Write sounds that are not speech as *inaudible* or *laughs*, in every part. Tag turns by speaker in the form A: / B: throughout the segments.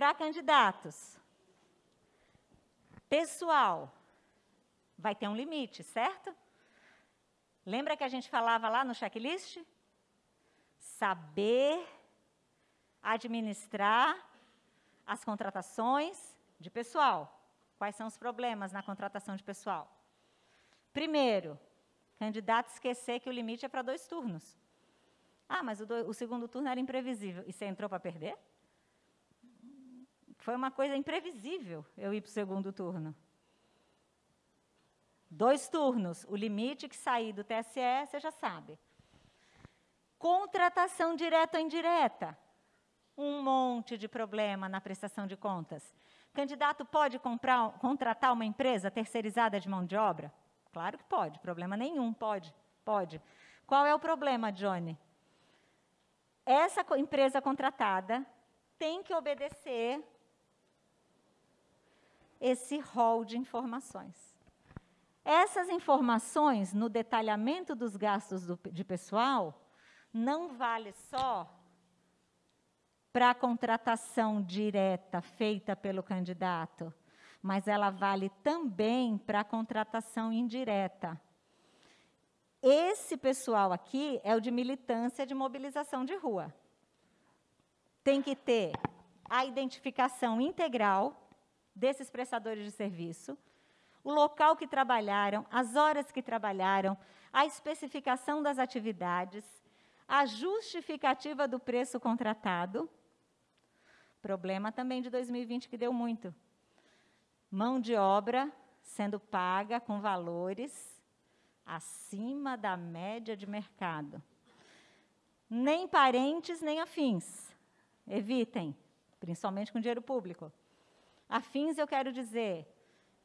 A: Para candidatos, pessoal, vai ter um limite, certo? Lembra que a gente falava lá no checklist? Saber administrar as contratações de pessoal. Quais são os problemas na contratação de pessoal? Primeiro, candidato esquecer que o limite é para dois turnos. Ah, mas o, do, o segundo turno era imprevisível. E você entrou para perder? Foi uma coisa imprevisível eu ir para o segundo turno. Dois turnos, o limite que sair do TSE, você já sabe. Contratação direta ou indireta. Um monte de problema na prestação de contas. Candidato pode comprar, contratar uma empresa terceirizada de mão de obra? Claro que pode, problema nenhum, pode, pode. Qual é o problema, Johnny? Essa empresa contratada tem que obedecer esse rol de informações. Essas informações, no detalhamento dos gastos do, de pessoal, não vale só para a contratação direta feita pelo candidato, mas ela vale também para a contratação indireta. Esse pessoal aqui é o de militância de mobilização de rua. Tem que ter a identificação integral desses prestadores de serviço, o local que trabalharam, as horas que trabalharam, a especificação das atividades, a justificativa do preço contratado. Problema também de 2020 que deu muito. Mão de obra sendo paga com valores acima da média de mercado. Nem parentes, nem afins. Evitem, principalmente com dinheiro público. Afins, eu quero dizer,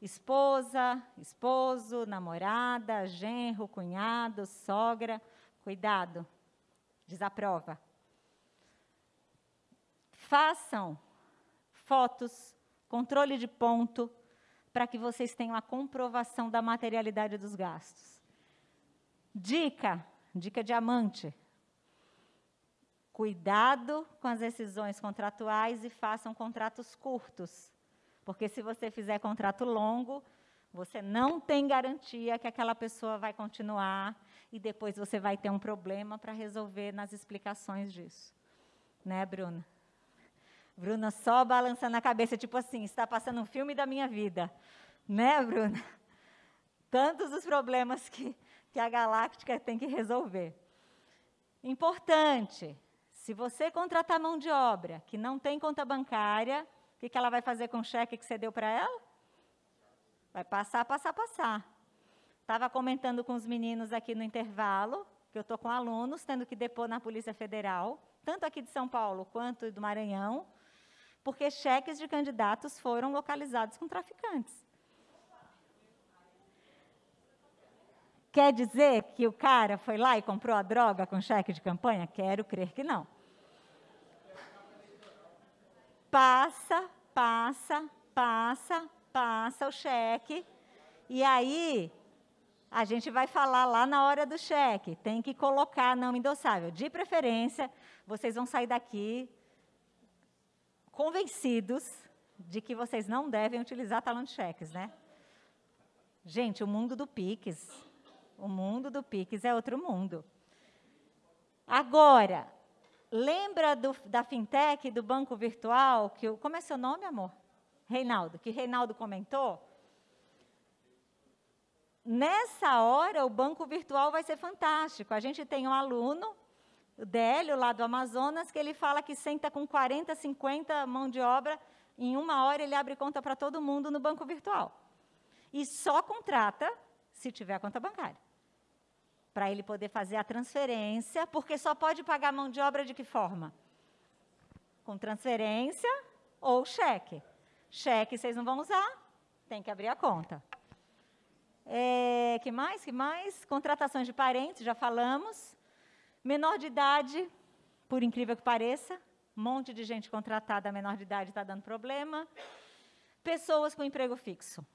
A: esposa, esposo, namorada, genro, cunhado, sogra. Cuidado, desaprova. Façam fotos, controle de ponto, para que vocês tenham a comprovação da materialidade dos gastos. Dica, dica diamante. Cuidado com as decisões contratuais e façam contratos curtos. Porque se você fizer contrato longo, você não tem garantia que aquela pessoa vai continuar e depois você vai ter um problema para resolver nas explicações disso. Né, Bruna? Bruna só balançando a cabeça, tipo assim, está passando um filme da minha vida. Né, Bruna? Tantos os problemas que, que a Galáctica tem que resolver. Importante, se você contratar mão de obra que não tem conta bancária, o que, que ela vai fazer com o cheque que você deu para ela? Vai passar, passar, passar. Estava comentando com os meninos aqui no intervalo, que eu estou com alunos tendo que depor na Polícia Federal, tanto aqui de São Paulo quanto do Maranhão, porque cheques de candidatos foram localizados com traficantes. Quer dizer que o cara foi lá e comprou a droga com cheque de campanha? Quero crer que não. Passa, passa, passa, passa o cheque. E aí, a gente vai falar lá na hora do cheque. Tem que colocar não endossável. De preferência, vocês vão sair daqui convencidos de que vocês não devem utilizar talão de cheques, né? Gente, o mundo do Pix, o mundo do Pix é outro mundo. Agora, Lembra do, da fintech, do banco virtual, que como é seu nome, amor? Reinaldo, que Reinaldo comentou? Nessa hora, o banco virtual vai ser fantástico. A gente tem um aluno, o Délio, lá do Amazonas, que ele fala que senta com 40, 50 mão de obra, em uma hora ele abre conta para todo mundo no banco virtual. E só contrata se tiver conta bancária para ele poder fazer a transferência, porque só pode pagar mão de obra de que forma? Com transferência ou cheque. Cheque vocês não vão usar, tem que abrir a conta. É, que mais? Que mais? Contratações de parentes, já falamos. Menor de idade, por incrível que pareça, um monte de gente contratada menor de idade está dando problema. Pessoas com emprego fixo.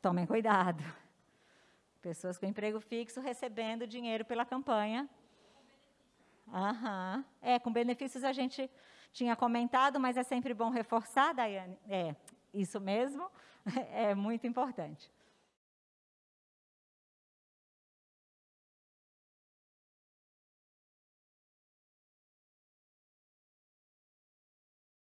A: Tomem cuidado. Pessoas com emprego fixo recebendo dinheiro pela campanha. Aham. É, com benefícios a gente tinha comentado, mas é sempre bom reforçar, Daiane. É, isso mesmo, *laughs* é muito importante.